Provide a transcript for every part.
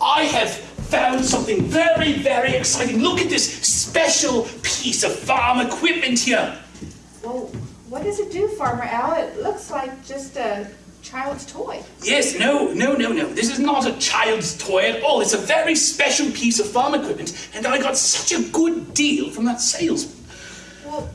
I have found something very, very exciting. Look at this special piece of farm equipment here. Well, what does it do, Farmer Al? It looks like just a child's toy. Yes, no, no, no, no. This is not a child's toy at all. It's a very special piece of farm equipment, and I got such a good deal from that salesman. Well,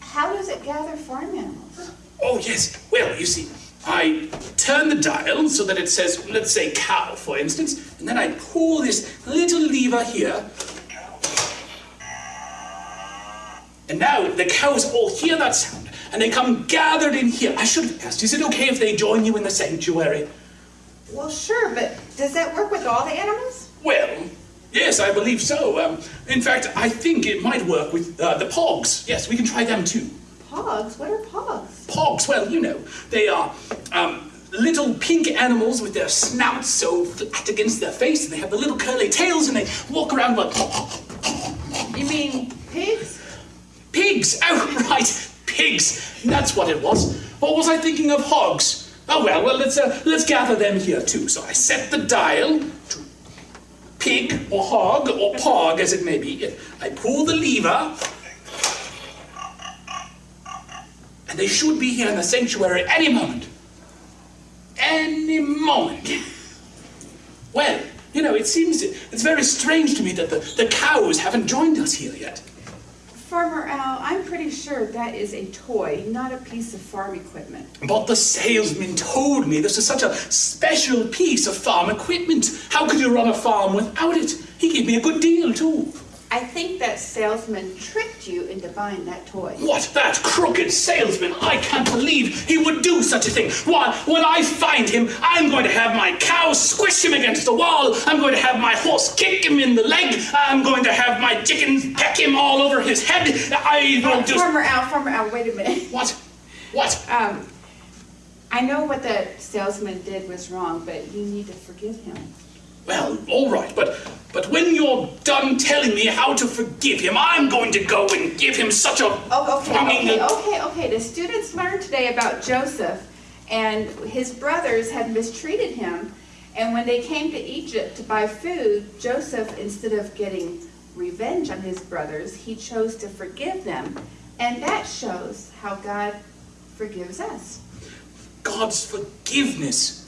how does it gather farm animals? Oh, yes. Well, you see, I turn the dial so that it says, let's say cow, for instance, and then I pull this little lever here. And now the cows all hear that sound, and they come gathered in here. I should have asked, is it okay if they join you in the sanctuary? Well, sure, but does that work with all the animals? Well, yes, I believe so. Um, in fact, I think it might work with uh, the pogs. Yes, we can try them too. Pogs? What are pogs? Pogs, well, you know, they are um, little pink animals with their snouts so flat against their face, and they have the little curly tails, and they walk around like You mean pigs? pigs. Oh, right, pigs. That's what it was. Or was I thinking of hogs? Oh well, well let's uh, let's gather them here too. So I set the dial to pig or hog or pog as it may be. I pull the lever. And they should be here in the sanctuary any moment. Any moment. Well, you know, it seems it's very strange to me that the, the cows haven't joined us here yet. Farmer Al, I'm pretty sure that is a toy, not a piece of farm equipment. But the salesman told me this is such a special piece of farm equipment. How could you run a farm without it? He gave me a good deal, too. I think that salesman tricked you into buying that toy. What, that crooked salesman? I can't believe he would do such a thing. Why, when I find him, I'm going to have my cow squish him against the wall. I'm going to have my horse kick him in the leg. I'm going to have my chickens peck him all over his head. I will just... Farmer Al, Farmer Al, wait a minute. What? What? Um, I know what the salesman did was wrong, but you need to forgive him. Well, all right, but when you're done telling me how to forgive him, I'm going to go and give him such a Oh, okay, okay, okay, okay. The students learned today about Joseph, and his brothers had mistreated him. And when they came to Egypt to buy food, Joseph, instead of getting revenge on his brothers, he chose to forgive them. And that shows how God forgives us. God's forgiveness.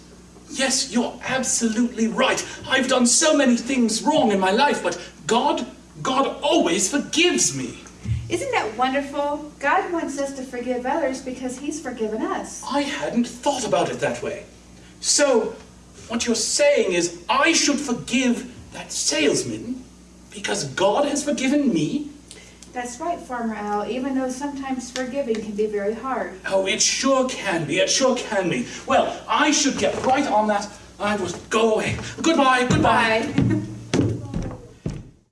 Yes, you're absolutely right. I've done so many things wrong in my life, but God, God always forgives me. Isn't that wonderful? God wants us to forgive others because he's forgiven us. I hadn't thought about it that way. So, what you're saying is I should forgive that salesman because God has forgiven me? That's right, Farmer Al, even though sometimes forgiving can be very hard. Oh, it sure can be. It sure can be. Well, I should get right on that. I will go away. Goodbye. Goodbye. Bye.